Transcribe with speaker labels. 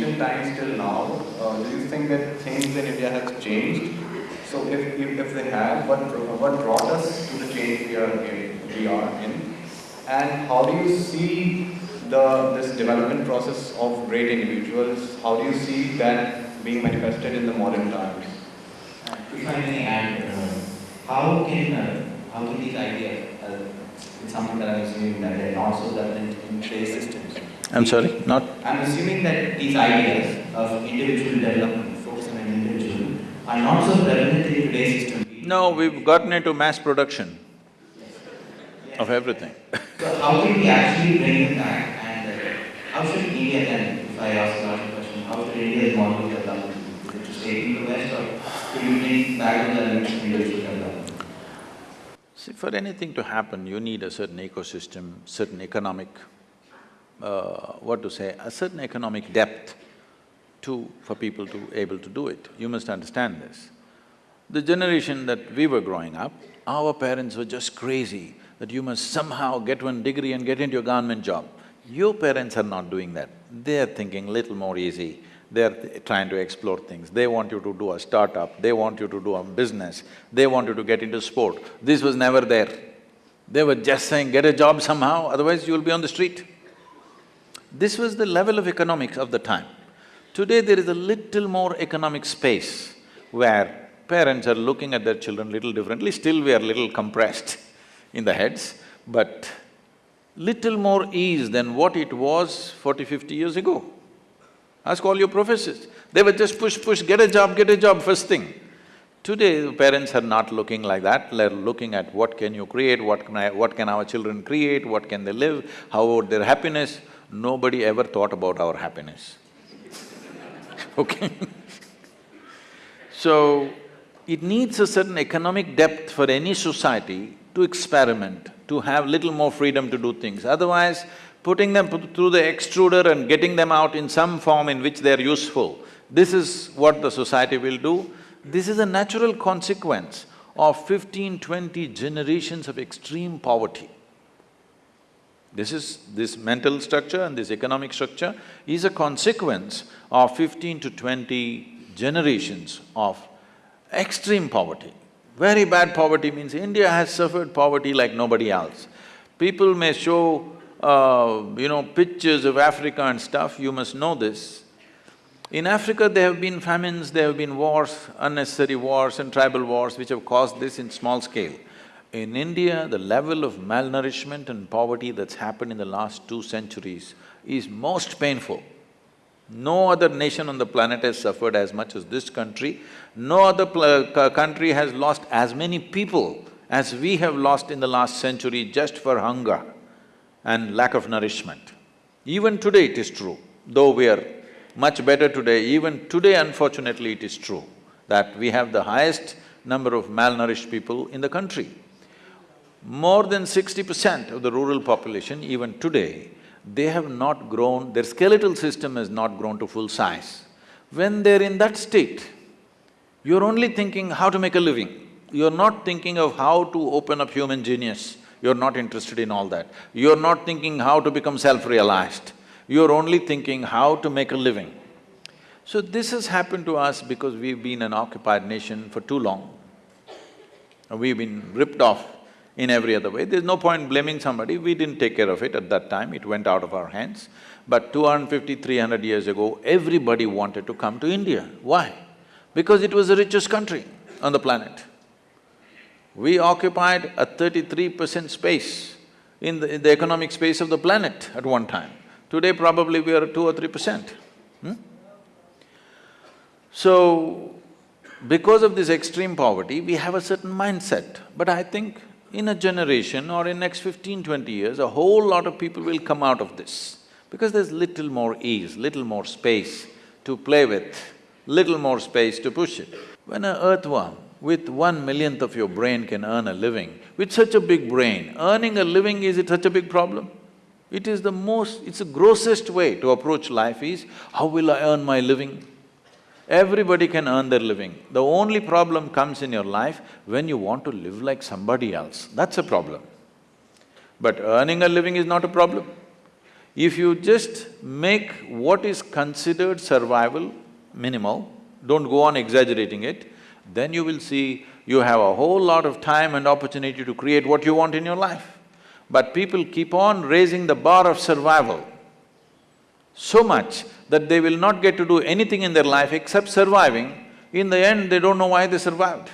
Speaker 1: ancient times till now, uh, do you think that things in India have changed? So if, if, if they have, what, what brought us to the change we are in? We are in? And how do you see the, this development process of great individuals, how do you see that being manifested in the modern times?
Speaker 2: If I may add, uh, how can uh, how can these ideas, uh, it's something that I'm assuming that in trade systems.
Speaker 3: I'm sorry, not?
Speaker 2: I'm assuming that these ideas of individual development, focus on an individual, are not so relevant in today's system.
Speaker 3: No, we've gotten into mass production of everything.
Speaker 2: So how can we actually bring it back and uh, how should India then, if I ask another question, how should India's model of development, is it to stay in the West or should we bring back the individual development?
Speaker 3: See, for anything to happen, you need a certain ecosystem, certain economic, uh, what to say, a certain economic depth to… for people to able to do it. You must understand this. The generation that we were growing up, our parents were just crazy that you must somehow get one degree and get into a government job. Your parents are not doing that. They're thinking little more easy. They're trying to explore things. They want you to do a startup, they want you to do a business, they want you to get into sport. This was never there. They were just saying, get a job somehow, otherwise you'll be on the street. This was the level of economics of the time. Today there is a little more economic space where parents are looking at their children little differently, still we are little compressed in the heads, but little more ease than what it was 40, 50 years ago. Ask all your professors. They were just push, push, get a job, get a job, first thing. Today, parents are not looking like that, they're looking at what can you create, what can I… what can our children create, what can they live, how about their happiness. Nobody ever thought about our happiness okay So, it needs a certain economic depth for any society to experiment, to have little more freedom to do things. Otherwise, putting them through the extruder and getting them out in some form in which they're useful, this is what the society will do. This is a natural consequence of fifteen, twenty generations of extreme poverty. This is… this mental structure and this economic structure is a consequence of fifteen to twenty generations of extreme poverty. Very bad poverty means India has suffered poverty like nobody else. People may show, uh, you know, pictures of Africa and stuff, you must know this. In Africa, there have been famines, there have been wars, unnecessary wars and tribal wars which have caused this in small scale. In India, the level of malnourishment and poverty that's happened in the last two centuries is most painful. No other nation on the planet has suffered as much as this country. No other uh, country has lost as many people as we have lost in the last century just for hunger and lack of nourishment. Even today it is true, though we are much better today, even today unfortunately it is true that we have the highest number of malnourished people in the country. More than sixty percent of the rural population, even today, they have not grown, their skeletal system has not grown to full size. When they're in that state, you're only thinking how to make a living. You're not thinking of how to open up human genius. You're not interested in all that. You're not thinking how to become self-realized. You're only thinking how to make a living. So this has happened to us because we've been an occupied nation for too long. We've been ripped off in every other way. There's no point blaming somebody, we didn't take care of it at that time, it went out of our hands. But 250, 300 years ago, everybody wanted to come to India. Why? Because it was the richest country on the planet. We occupied a thirty-three percent space in the, in the economic space of the planet at one time. Today probably we are two or three percent. Hmm? So, because of this extreme poverty, we have a certain mindset. But I think in a generation or in next fifteen, twenty years, a whole lot of people will come out of this because there's little more ease, little more space to play with, little more space to push it. When an earthworm with one millionth of your brain can earn a living, with such a big brain, earning a living is it such a big problem? It is the most… it's the grossest way to approach life is, how will I earn my living? Everybody can earn their living. The only problem comes in your life when you want to live like somebody else, that's a problem. But earning a living is not a problem. If you just make what is considered survival minimal, don't go on exaggerating it, then you will see you have a whole lot of time and opportunity to create what you want in your life. But people keep on raising the bar of survival so much that they will not get to do anything in their life except surviving. In the end, they don't know why they survived.